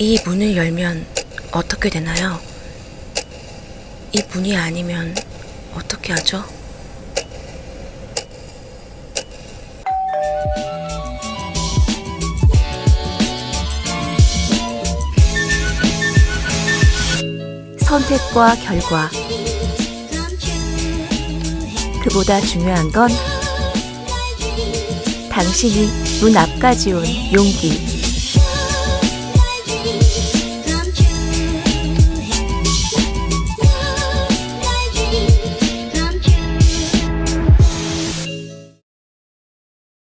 이 문을 열면 어떻게 되나요? 이 문이 아니면 어떻게 하죠? 선택과 결과. 그보다 중요한 건 당신이 문 앞까지 온 용기.